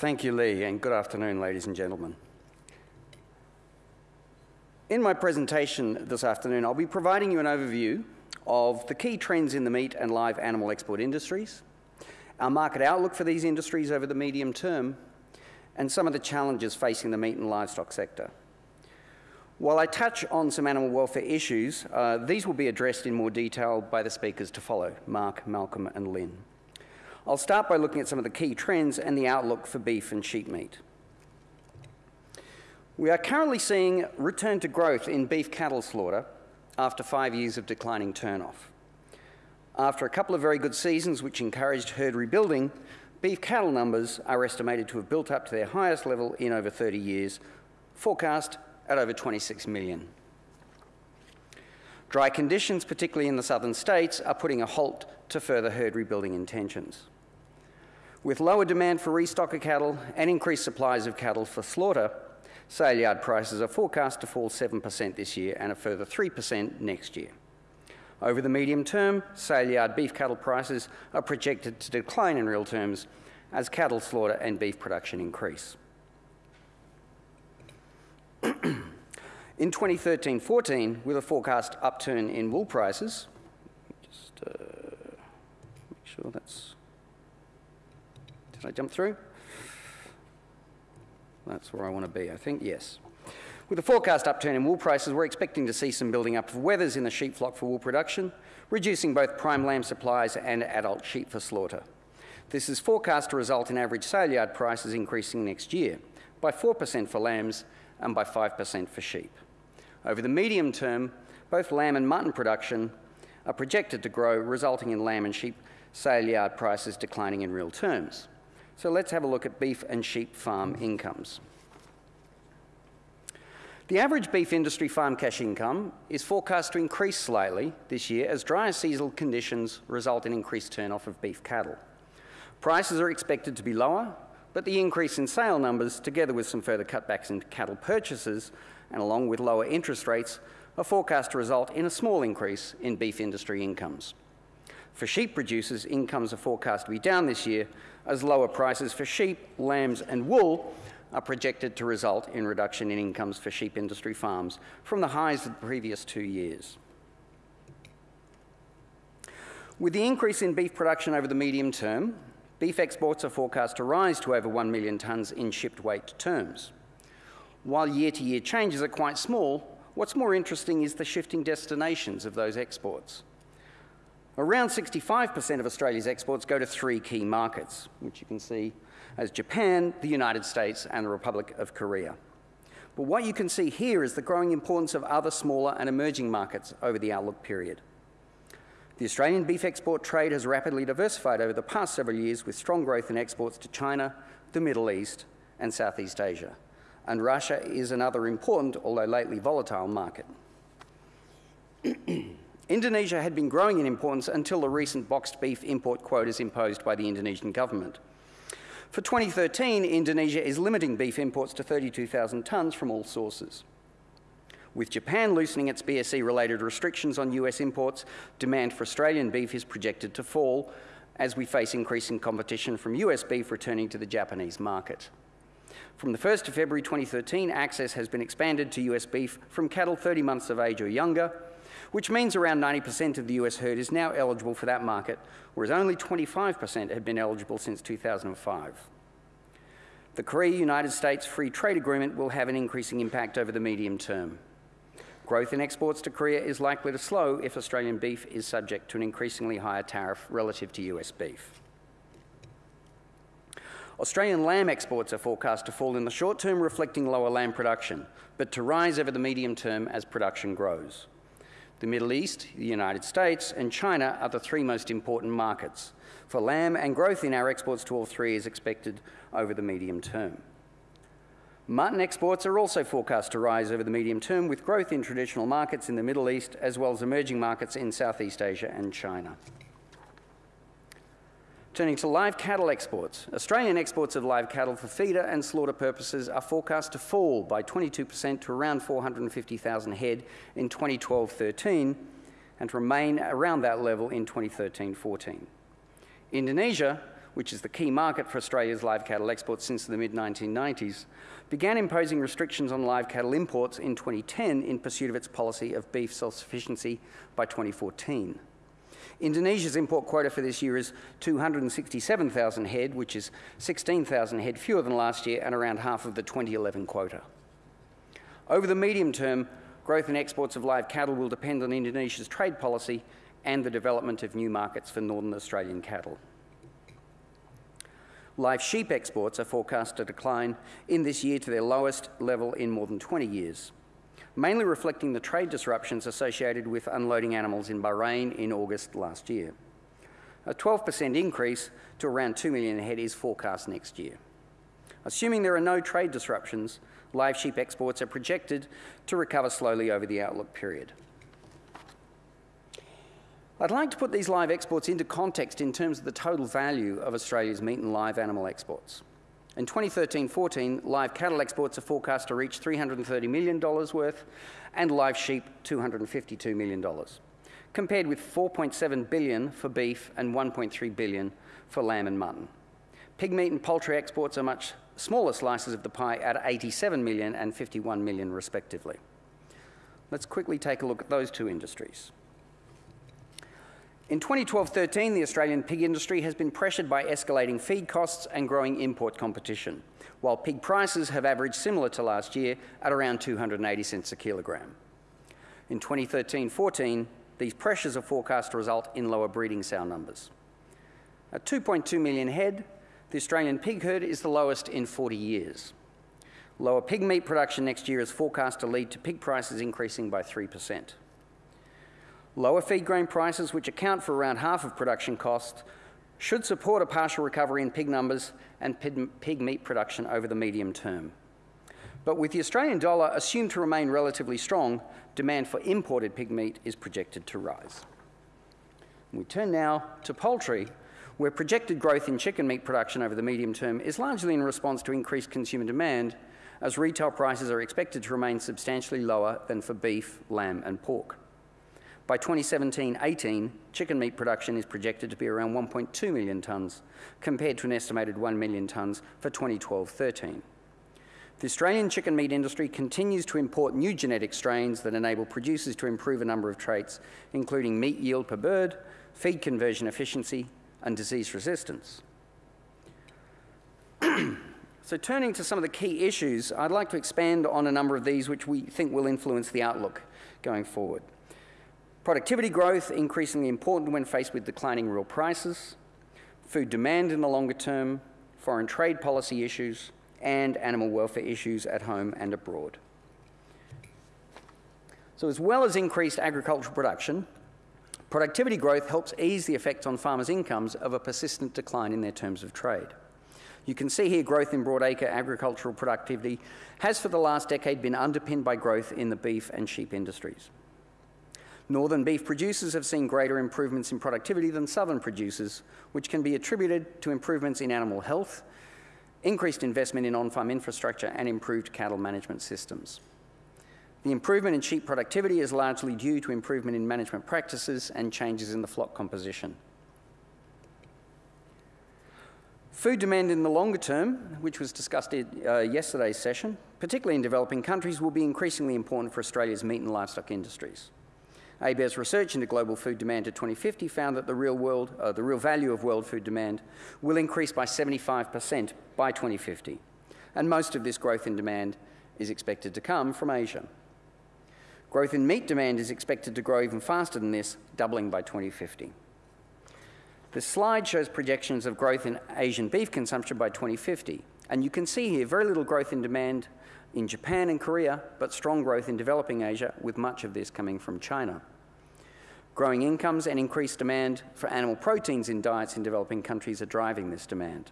Thank you, Lee, and good afternoon, ladies and gentlemen. In my presentation this afternoon, I'll be providing you an overview of the key trends in the meat and live animal export industries, our market outlook for these industries over the medium term, and some of the challenges facing the meat and livestock sector. While I touch on some animal welfare issues, uh, these will be addressed in more detail by the speakers to follow, Mark, Malcolm and Lynn. I'll start by looking at some of the key trends and the outlook for beef and sheep meat. We are currently seeing return to growth in beef cattle slaughter after five years of declining turnoff. After a couple of very good seasons which encouraged herd rebuilding, beef cattle numbers are estimated to have built up to their highest level in over 30 years, forecast at over 26 million. Dry conditions, particularly in the southern states, are putting a halt to further herd rebuilding intentions. With lower demand for restocker cattle and increased supplies of cattle for slaughter, sale yard prices are forecast to fall 7% this year and a further 3% next year. Over the medium term, sale yard beef cattle prices are projected to decline in real terms as cattle slaughter and beef production increase. in 2013-14, with a forecast upturn in wool prices, just uh, make sure that's, did I jump through? That's where I want to be, I think, yes. With the forecast upturn in wool prices, we're expecting to see some building up of wethers in the sheep flock for wool production, reducing both prime lamb supplies and adult sheep for slaughter. This is forecast to result in average sale yard prices increasing next year by 4% for lambs and by 5% for sheep. Over the medium term, both lamb and mutton production are projected to grow, resulting in lamb and sheep sale yard prices declining in real terms. So let's have a look at beef and sheep farm incomes. The average beef industry farm cash income is forecast to increase slightly this year as drier seasonal conditions result in increased turnoff of beef cattle. Prices are expected to be lower but the increase in sale numbers, together with some further cutbacks in cattle purchases and along with lower interest rates, are forecast to result in a small increase in beef industry incomes. For sheep producers, incomes are forecast to be down this year as lower prices for sheep, lambs and wool are projected to result in reduction in incomes for sheep industry farms from the highs of the previous two years. With the increase in beef production over the medium term, beef exports are forecast to rise to over 1 million tonnes in shipped weight terms. While year to year changes are quite small, what's more interesting is the shifting destinations of those exports. Around 65% of Australia's exports go to three key markets, which you can see as Japan, the United States, and the Republic of Korea. But what you can see here is the growing importance of other smaller and emerging markets over the outlook period. The Australian beef export trade has rapidly diversified over the past several years with strong growth in exports to China, the Middle East and Southeast Asia. And Russia is another important, although lately volatile, market. Indonesia had been growing in importance until the recent boxed beef import quotas imposed by the Indonesian government. For 2013, Indonesia is limiting beef imports to 32,000 tonnes from all sources. With Japan loosening its BSE related restrictions on US imports, demand for Australian beef is projected to fall as we face increasing competition from US beef returning to the Japanese market. From the 1st of February 2013, access has been expanded to US beef from cattle 30 months of age or younger, which means around 90% of the US herd is now eligible for that market, whereas only 25% had been eligible since 2005. The Korea United States Free Trade Agreement will have an increasing impact over the medium term. Growth in exports to Korea is likely to slow if Australian beef is subject to an increasingly higher tariff relative to US beef. Australian lamb exports are forecast to fall in the short term, reflecting lower lamb production, but to rise over the medium term as production grows. The Middle East, the United States, and China are the three most important markets for lamb, and growth in our exports to all three is expected over the medium term. Mutton exports are also forecast to rise over the medium term with growth in traditional markets in the Middle East as well as emerging markets in Southeast Asia and China. Turning to live cattle exports, Australian exports of live cattle for feeder and slaughter purposes are forecast to fall by 22% to around 450,000 head in 2012-13 and to remain around that level in 2013-14. Indonesia which is the key market for Australia's live cattle exports since the mid 1990s, began imposing restrictions on live cattle imports in 2010 in pursuit of its policy of beef self sufficiency by 2014. Indonesia's import quota for this year is 267,000 head, which is 16,000 head fewer than last year and around half of the 2011 quota. Over the medium term, growth in exports of live cattle will depend on Indonesia's trade policy and the development of new markets for northern Australian cattle. Live sheep exports are forecast to decline in this year to their lowest level in more than 20 years mainly reflecting the trade disruptions associated with unloading animals in Bahrain in August last year. A 12% increase to around 2 million head is forecast next year. Assuming there are no trade disruptions, live sheep exports are projected to recover slowly over the outlook period. I'd like to put these live exports into context in terms of the total value of Australia's meat and live animal exports. In 2013-14, live cattle exports are forecast to reach $330 million worth and live sheep $252 million, compared with 4.7 billion for beef and 1.3 billion for lamb and mutton. Pig meat and poultry exports are much smaller slices of the pie at 87 million and 51 million respectively. Let's quickly take a look at those two industries. In 2012-13, the Australian pig industry has been pressured by escalating feed costs and growing import competition, while pig prices have averaged similar to last year at around 280 cents a kilogram. In 2013-14, these pressures are forecast to result in lower breeding sow numbers. At 2.2 million head, the Australian pig herd is the lowest in 40 years. Lower pig meat production next year is forecast to lead to pig prices increasing by 3%. Lower feed grain prices, which account for around half of production costs, should support a partial recovery in pig numbers and pig meat production over the medium term. But with the Australian dollar assumed to remain relatively strong, demand for imported pig meat is projected to rise. We turn now to poultry, where projected growth in chicken meat production over the medium term is largely in response to increased consumer demand, as retail prices are expected to remain substantially lower than for beef, lamb, and pork. By 2017-18, chicken meat production is projected to be around 1.2 million tonnes, compared to an estimated 1 million tonnes for 2012-13. The Australian chicken meat industry continues to import new genetic strains that enable producers to improve a number of traits, including meat yield per bird, feed conversion efficiency, and disease resistance. so turning to some of the key issues, I'd like to expand on a number of these which we think will influence the outlook going forward. Productivity growth increasingly important when faced with declining real prices, food demand in the longer term, foreign trade policy issues, and animal welfare issues at home and abroad. So as well as increased agricultural production, productivity growth helps ease the effects on farmers' incomes of a persistent decline in their terms of trade. You can see here growth in broadacre agricultural productivity has for the last decade been underpinned by growth in the beef and sheep industries. Northern beef producers have seen greater improvements in productivity than southern producers, which can be attributed to improvements in animal health, increased investment in on-farm infrastructure, and improved cattle management systems. The improvement in sheep productivity is largely due to improvement in management practices and changes in the flock composition. Food demand in the longer term, which was discussed in uh, yesterday's session, particularly in developing countries, will be increasingly important for Australia's meat and livestock industries. ABARES research into global food demand to 2050 found that the real, world, uh, the real value of world food demand will increase by 75% by 2050. And most of this growth in demand is expected to come from Asia. Growth in meat demand is expected to grow even faster than this, doubling by 2050. The slide shows projections of growth in Asian beef consumption by 2050. And you can see here very little growth in demand in Japan and Korea, but strong growth in developing Asia, with much of this coming from China. Growing incomes and increased demand for animal proteins in diets in developing countries are driving this demand.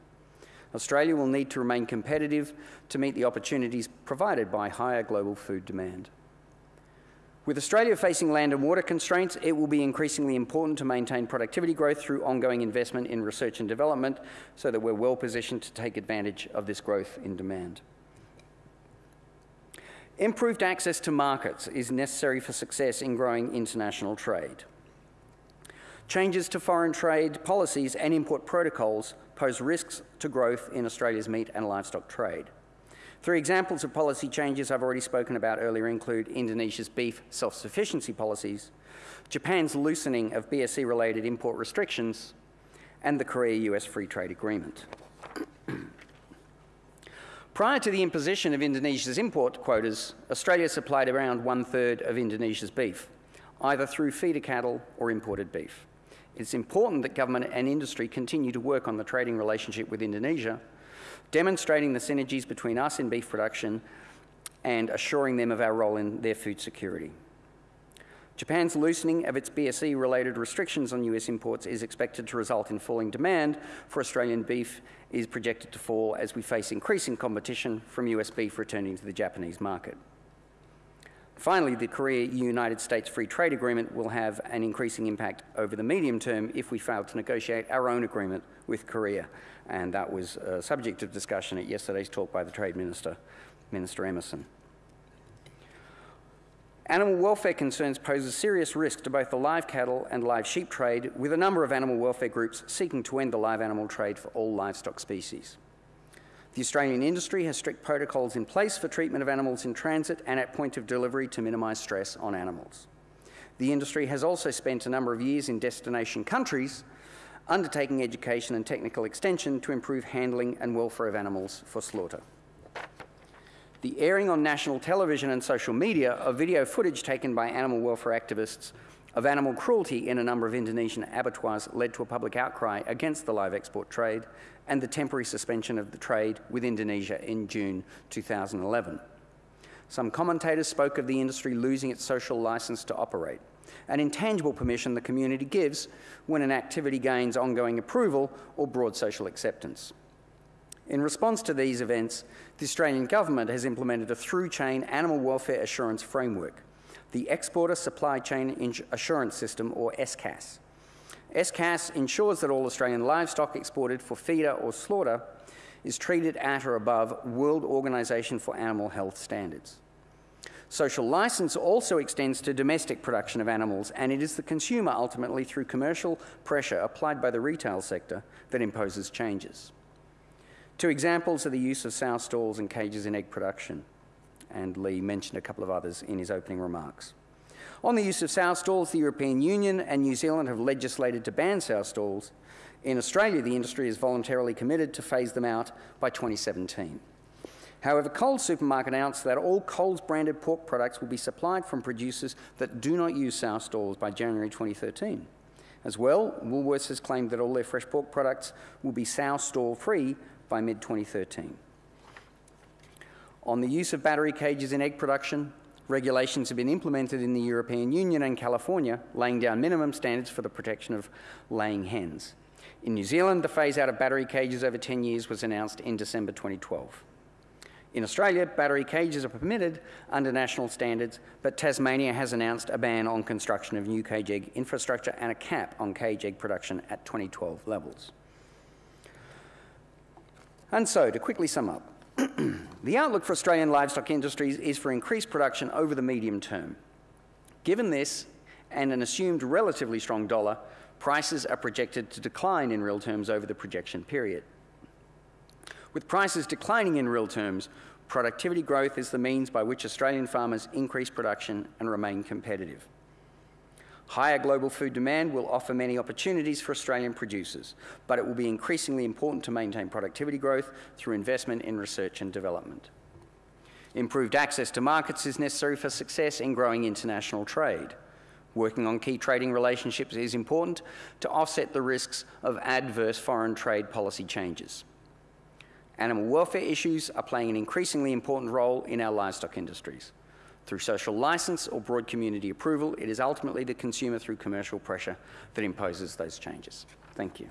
Australia will need to remain competitive to meet the opportunities provided by higher global food demand. With Australia facing land and water constraints, it will be increasingly important to maintain productivity growth through ongoing investment in research and development so that we're well positioned to take advantage of this growth in demand. Improved access to markets is necessary for success in growing international trade. Changes to foreign trade policies and import protocols pose risks to growth in Australia's meat and livestock trade. Three examples of policy changes I've already spoken about earlier include Indonesia's beef self-sufficiency policies, Japan's loosening of BSE-related import restrictions, and the Korea-US Free Trade Agreement. Prior to the imposition of Indonesia's import quotas, Australia supplied around one-third of Indonesia's beef, either through feeder cattle or imported beef. It's important that government and industry continue to work on the trading relationship with Indonesia, demonstrating the synergies between us in beef production and assuring them of our role in their food security. Japan's loosening of its BSE related restrictions on US imports is expected to result in falling demand for Australian beef is projected to fall as we face increasing competition from US beef returning to the Japanese market. Finally, the Korea-United States Free Trade Agreement will have an increasing impact over the medium term if we fail to negotiate our own agreement with Korea. And that was a subject of discussion at yesterday's talk by the Trade Minister, Minister Emerson. Animal welfare concerns pose a serious risk to both the live cattle and live sheep trade, with a number of animal welfare groups seeking to end the live animal trade for all livestock species. The Australian industry has strict protocols in place for treatment of animals in transit and at point of delivery to minimise stress on animals. The industry has also spent a number of years in destination countries undertaking education and technical extension to improve handling and welfare of animals for slaughter the airing on national television and social media of video footage taken by animal welfare activists of animal cruelty in a number of Indonesian abattoirs led to a public outcry against the live export trade and the temporary suspension of the trade with Indonesia in June 2011. Some commentators spoke of the industry losing its social license to operate, an intangible permission the community gives when an activity gains ongoing approval or broad social acceptance. In response to these events, the Australian Government has implemented a through-chain animal welfare assurance framework, the Exporter Supply Chain Assurance System, or ESCAS. ESCAS ensures that all Australian livestock exported for feeder or slaughter is treated at or above World Organization for Animal Health standards. Social license also extends to domestic production of animals, and it is the consumer, ultimately through commercial pressure applied by the retail sector, that imposes changes. Two examples are the use of sow stalls and cages in egg production, and Lee mentioned a couple of others in his opening remarks. On the use of sow stalls, the European Union and New Zealand have legislated to ban sow stalls. In Australia, the industry is voluntarily committed to phase them out by 2017. However, Coles Supermarket announced that all Coles branded pork products will be supplied from producers that do not use sow stalls by January 2013. As well, Woolworths has claimed that all their fresh pork products will be sow stall free by mid-2013. On the use of battery cages in egg production, regulations have been implemented in the European Union and California, laying down minimum standards for the protection of laying hens. In New Zealand, the phase out of battery cages over 10 years was announced in December 2012. In Australia, battery cages are permitted under national standards, but Tasmania has announced a ban on construction of new cage egg infrastructure and a cap on cage egg production at 2012 levels. And so, to quickly sum up, the outlook for Australian livestock industries is for increased production over the medium term. Given this and an assumed relatively strong dollar, prices are projected to decline in real terms over the projection period. With prices declining in real terms, productivity growth is the means by which Australian farmers increase production and remain competitive. Higher global food demand will offer many opportunities for Australian producers, but it will be increasingly important to maintain productivity growth through investment in research and development. Improved access to markets is necessary for success in growing international trade. Working on key trading relationships is important to offset the risks of adverse foreign trade policy changes. Animal welfare issues are playing an increasingly important role in our livestock industries. Through social license or broad community approval, it is ultimately the consumer through commercial pressure that imposes those changes. Thank you.